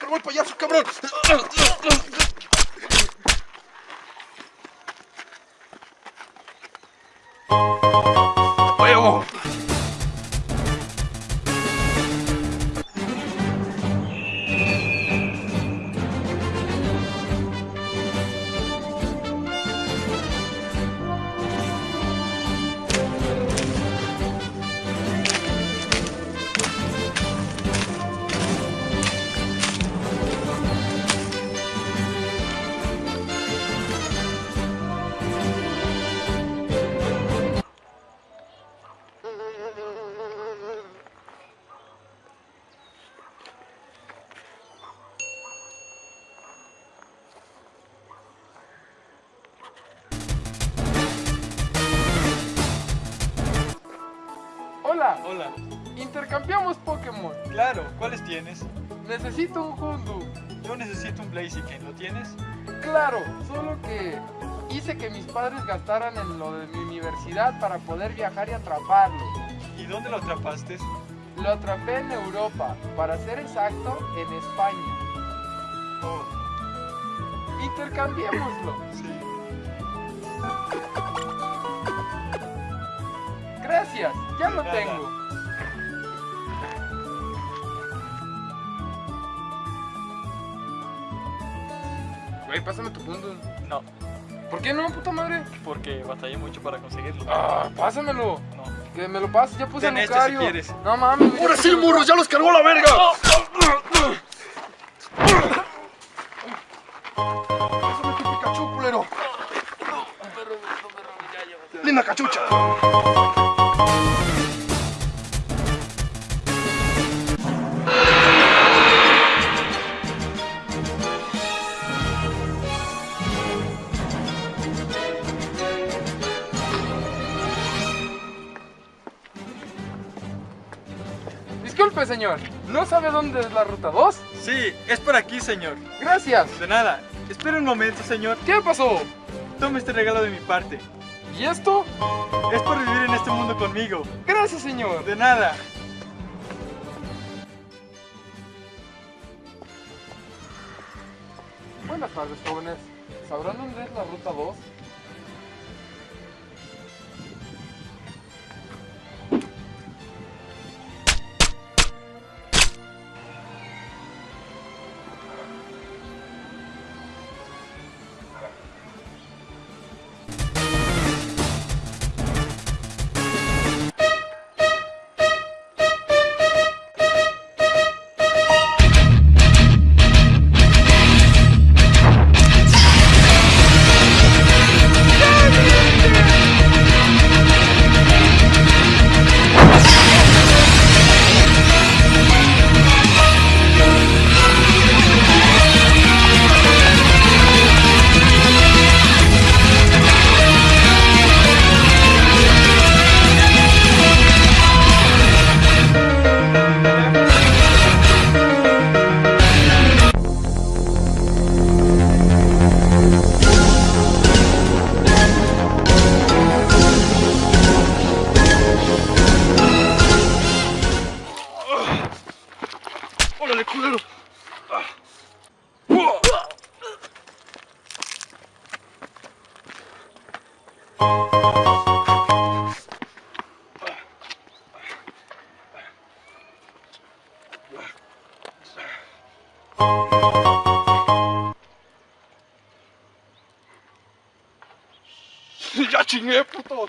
Камрон, поехал, Камрон! Hola, Hola, intercambiamos Pokémon. claro, ¿cuáles tienes? Necesito un Hundu. Yo necesito un Blaziken, ¿lo tienes? Claro, solo que hice que mis padres gastaran en lo de mi universidad para poder viajar y atraparlo. ¿Y dónde lo atrapaste? Lo atrapé en Europa, para ser exacto, en España. Oh, Intercambiémoslo. sí. Gracias, ya lo nada. tengo. Güey, pásame tu Hundu. No, ¿Por qué no, puta madre? porque batallé mucho para conseguirlo. Ah, pásamelo. No. Que me lo pases, ya puse Ten a este si quieres. No mames. ¡Ahora sí, morros! ¡Ya los cargó la verga! ¡Pásame tu Pikachu, culero! ¡Linda cachucha! Disculpe, señor. ¿No sabe dónde es la ruta 2? Sí, es por aquí, señor. Gracias. De nada. Espera un momento, señor. ¿Qué pasó? Tome este regalo de mi parte. ¿Y esto? Es por vivir en este mundo conmigo. Gracias, señor. De nada. Buenas tardes, jóvenes. ¿Sabrán dónde es la ruta 2? ¡Órale, culero! ¡Ya chingué, puto!